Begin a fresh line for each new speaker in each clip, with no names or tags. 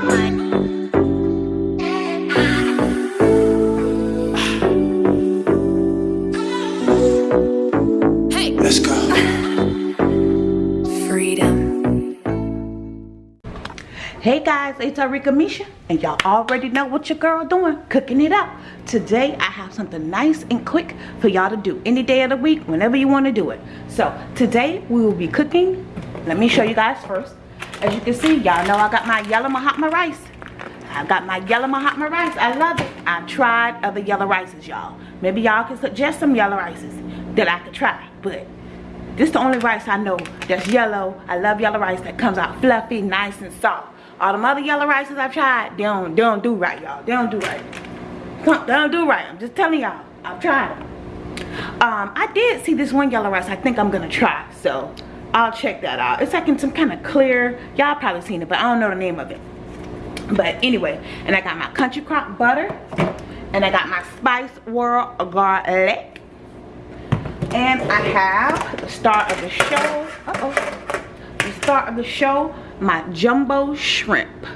Hey let's go. Freedom. Hey guys, it's Arika Misha, and y'all already know what your girl doing, cooking it up. Today, I have something nice and quick for y'all to do any day of the week, whenever you want to do it. So, today, we will be cooking. Let me show you guys first. As you can see, y'all know I got my yellow Mahatma rice. I got my yellow Mahatma rice. I love it. I tried other yellow rices, y'all. Maybe y'all can suggest some yellow rices that I could try, but this is the only rice I know that's yellow. I love yellow rice that comes out fluffy, nice, and soft. All the other yellow rices I've tried, they don't, they don't do right, y'all. They don't do right. They don't do right. I'm just telling y'all. I've tried them. Um, I did see this one yellow rice I think I'm going to try. So, I'll check that out. It's like in some kind of clear. Y'all probably seen it, but I don't know the name of it. But anyway, and I got my Country Crock butter. And I got my Spice World garlic. And I have the star of the show. Uh-oh. The star of the show my jumbo shrimp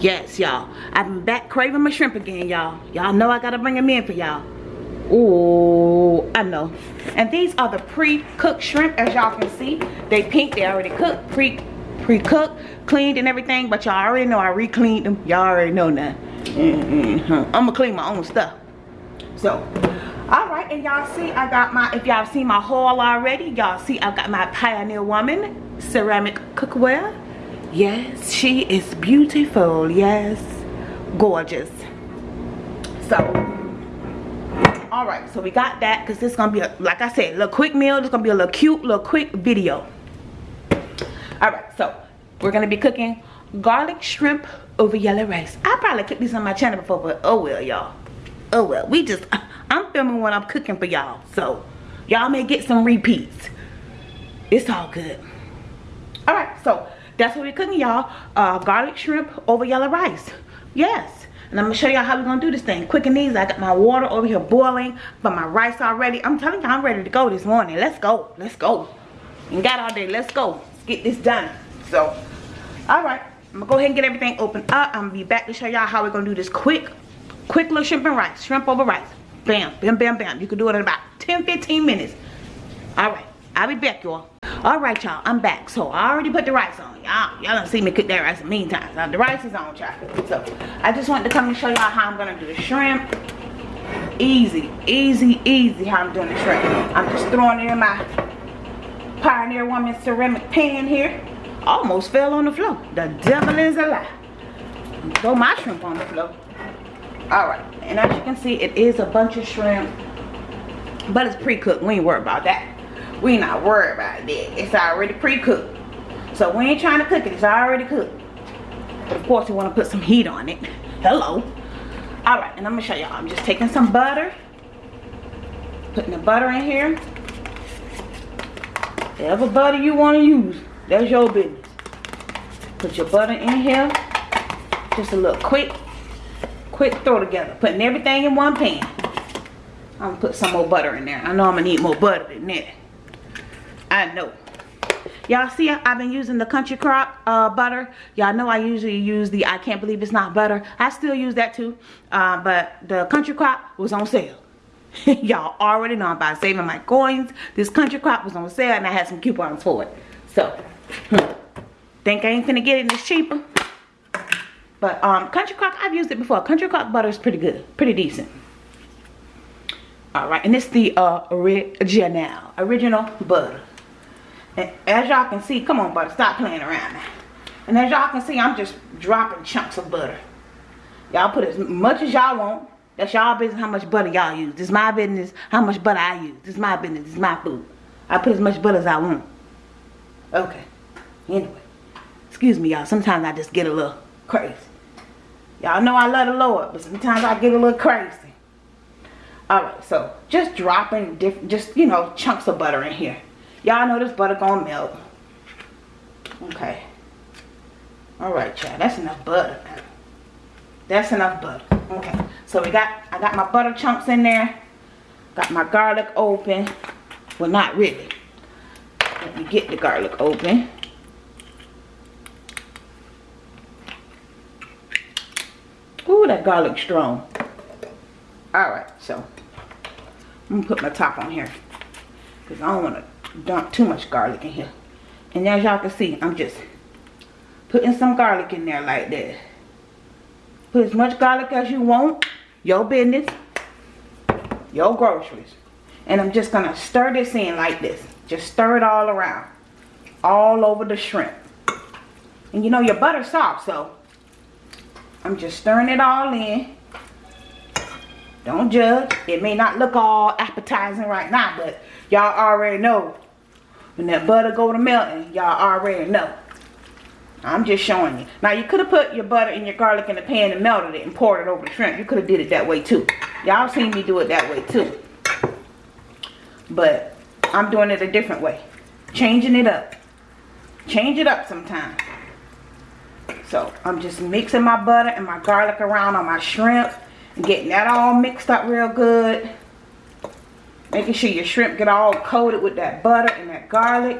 yes y'all i've been back craving my shrimp again y'all y'all know i gotta bring them in for y'all oh i know. And these are the pre-cooked shrimp as y'all can see. They pink they already cooked pre pre-cooked cleaned and everything but y'all already know i re-cleaned them. Y'all already know that mm i'm gonna clean my own stuff. So all right and y'all see i got my if y'all seen my haul already y'all see i got my pioneer woman ceramic cookware. Yes she is beautiful. Yes gorgeous. So all right so we got that because this is gonna be a like i said a little quick meal. It's gonna be a little cute little quick video. All right so we're gonna be cooking garlic shrimp over yellow rice. I probably cooked these on my channel before but oh well y'all. Oh well we just i'm filming what i'm cooking for y'all so y'all may get some repeats. It's all good. All right so that's what we're cooking y'all. Uh, garlic shrimp over yellow rice. Yes and i'm gonna show y'all how we're gonna do this thing. Quick and easy. I got my water over here boiling but my rice already. I'm telling y'all i'm ready to go this morning. Let's go. Let's go. And got all day. Let's go. Let's get this done. So all right. I'm gonna go ahead and get everything opened up. I'm gonna be back to show y'all how we're gonna do this quick quick little shrimp and rice. Shrimp over rice. Bam bam bam bam. You can do it in about 10 15 minutes. All right. I'll be back y'all all right y'all i'm back. So i already put the rice on. Y'all y'all don't see me cook that rice a times. Now the rice is on y'all so i just wanted to come and show y'all how i'm gonna do the shrimp. Easy easy easy how i'm doing the shrimp. I'm just throwing it in my pioneer woman ceramic pan here. Almost fell on the floor. The devil is a lie. Throw my shrimp on the floor. All right and as you can see it is a bunch of shrimp but it's pre-cooked. We ain't worried about that we not worried about that. It's already pre-cooked. So we ain't trying to cook it. It's already cooked. But of course, we want to put some heat on it. Hello. Alright, and I'm going to show y'all. I'm just taking some butter. Putting the butter in here. Whatever butter you want to use. That's your business. Put your butter in here. Just a little quick, quick throw together. Putting everything in one pan. I'm going to put some more butter in there. I know I'm going to need more butter than that. I know. Y'all see I've been using the Country Crock uh, butter. Y'all know I usually use the I can't believe it's not butter. I still use that too. Uh, but the Country Crock was on sale. Y'all already know I'm about saving my coins. This Country Crock was on sale and I had some coupons for it. So, hmm. think I ain't finna get it this cheaper. But um, Country Crock, I've used it before. Country Crock butter is pretty good. Pretty decent. Alright, and it's the uh, original. Original butter. As y'all can see, come on butter, stop playing around now. And as y'all can see, I'm just dropping chunks of butter. Y'all put as much as y'all want. That's y'all business how much butter y'all use. This is my business how much butter I use. This is my business. This is my food. I put as much butter as I want. Okay. Anyway. Excuse me, y'all. Sometimes I just get a little crazy. Y'all know I love the Lord, but sometimes I get a little crazy. Alright, so just dropping different, just, you know, chunks of butter in here. Y'all know this butter gonna melt. Okay. Alright, child. That's enough butter. That's enough butter. Okay. So we got, I got my butter chunks in there. Got my garlic open. Well, not really. Let me get the garlic open. Ooh, that garlic strong. Alright, so I'm to put my top on here. Because I don't want to dump too much garlic in here. And as y'all can see, I'm just putting some garlic in there like that. Put as much garlic as you want. Your business. Your groceries. And I'm just going to stir this in like this. Just stir it all around. All over the shrimp. And you know your butter's soft, so I'm just stirring it all in. Don't judge. It may not look all appetizing right now, but y'all already know. When that butter go to melting, y'all already know. I'm just showing you. Now, you could have put your butter and your garlic in the pan and melted it and poured it over the shrimp. You could have did it that way, too. Y'all seen me do it that way, too. But I'm doing it a different way. Changing it up. Change it up sometimes. So, I'm just mixing my butter and my garlic around on my shrimp. Getting that all mixed up real good. Making sure your shrimp get all coated with that butter and that garlic.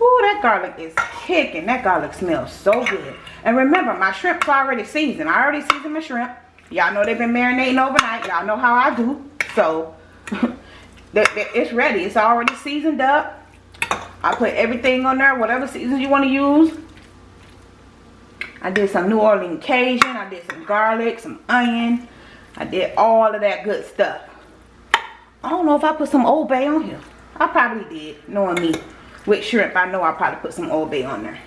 Ooh, that garlic is kicking. That garlic smells so good. And remember, my shrimp's already seasoned. I already seasoned my shrimp. Y'all know they've been marinating overnight. Y'all know how I do. So, it's ready. It's already seasoned up. I put everything on there, whatever season you want to use. I did some New Orleans Cajun. I did some garlic, some onion. I did all of that good stuff. I don't know if I put some Old Bay on here. I probably did, knowing me with shrimp, I know I probably put some Old Bay on there.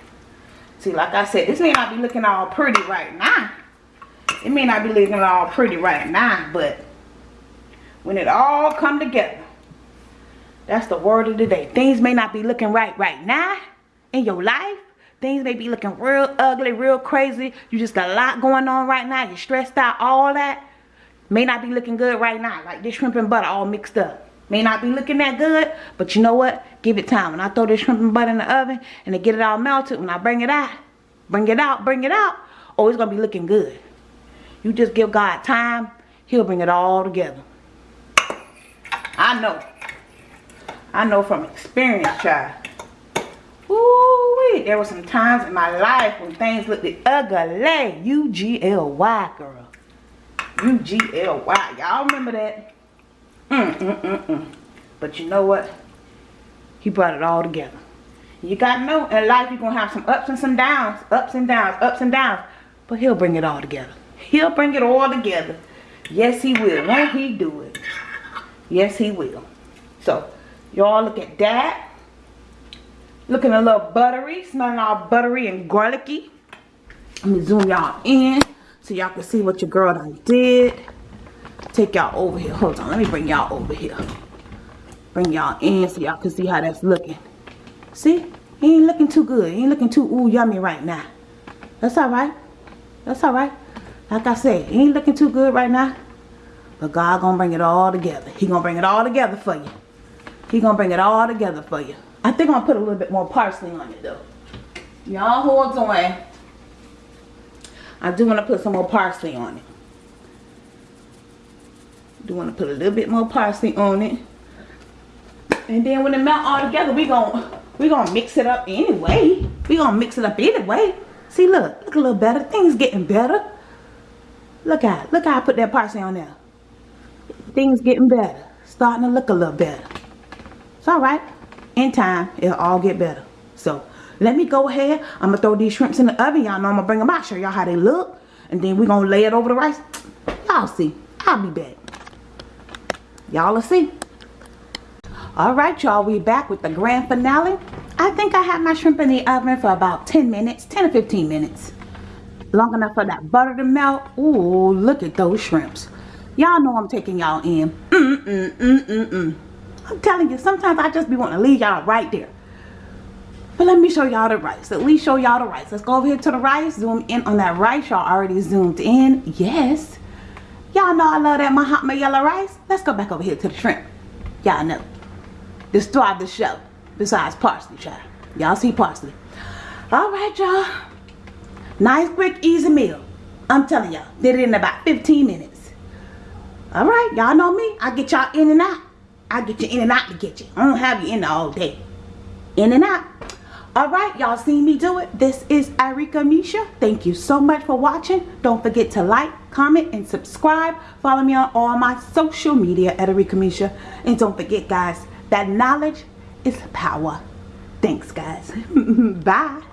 See, like I said, this may not be looking all pretty right now. It may not be looking all pretty right now, but when it all come together, that's the word of the day. Things may not be looking right right now in your life. Things may be looking real ugly, real crazy. You just got a lot going on right now. You're stressed out, all that. May not be looking good right now. Like this shrimp and butter all mixed up. May not be looking that good, but you know what? Give it time. When I throw this shrimp and butter in the oven and they get it all melted, when I bring it out, bring it out, bring it out, oh, it's going to be looking good. You just give God time, he'll bring it all together. I know. I know from experience, child. Ooh, wait. There were some times in my life when things looked ugly. U-G-L-Y, girl. U-G-L-Y. Y'all remember that? Mm, mm, mm, mm. But you know what? He brought it all together. You gotta know, in life you're gonna have some ups and some downs. Ups and downs, ups and downs. But he'll bring it all together. He'll bring it all together. Yes, he will. Won't he do it? Yes, he will. So, y'all look at that. Looking a little buttery. Smelling all buttery and garlicky. Let me zoom y'all in so y'all can see what your girl done did take y'all over here. Hold on. Let me bring y'all over here. Bring y'all in so y'all can see how that's looking. See? He ain't looking too good. He ain't looking too ooh yummy right now. That's alright. That's alright. Like I said, he ain't looking too good right now. But God gonna bring it all together. He gonna bring it all together for you. He gonna bring it all together for you. I think I'm gonna put a little bit more parsley on it though. Y'all hold on. I do want to put some more parsley on it. Do want to put a little bit more parsley on it. And then when it melt all together we gonna we gonna mix it up anyway. We gonna mix it up anyway. See look look a little better. Things getting better. Look at look how I put that parsley on there. Things getting better. Starting to look a little better. It's all right. In time it'll all get better. So let me go ahead i'm gonna throw these shrimps in the oven y'all know i'm gonna bring them out show y'all how they look and then we're gonna lay it over the rice y'all see i'll be back Y'all will see. Alright y'all, we back with the grand finale. I think I had my shrimp in the oven for about 10 minutes, 10 or 15 minutes. Long enough for that butter to melt. Ooh, look at those shrimps. Y'all know I'm taking y'all in. Mm, mm, mm. I'm telling you, sometimes I just be wanting to leave y'all right there. But let me show y'all the rice. At least show y'all the rice. Let's go over here to the rice. Zoom in on that rice. Y'all already zoomed in. Yes. Y'all know I love that Mahatma yellow rice. Let's go back over here to the shrimp. Y'all know. Star of the show. Besides parsley, child. Y'all see parsley. Alright, y'all. Nice, quick, easy meal. I'm telling y'all. Did it in about 15 minutes. Alright, y'all know me. I get y'all in and out. I get you in and out to get you. I don't have you in all day. In and out. Alright, y'all seen me do it. This is Arika Misha. Thank you so much for watching. Don't forget to like, comment, and subscribe. Follow me on all my social media at Arika Misha. And don't forget, guys, that knowledge is power. Thanks, guys. Bye.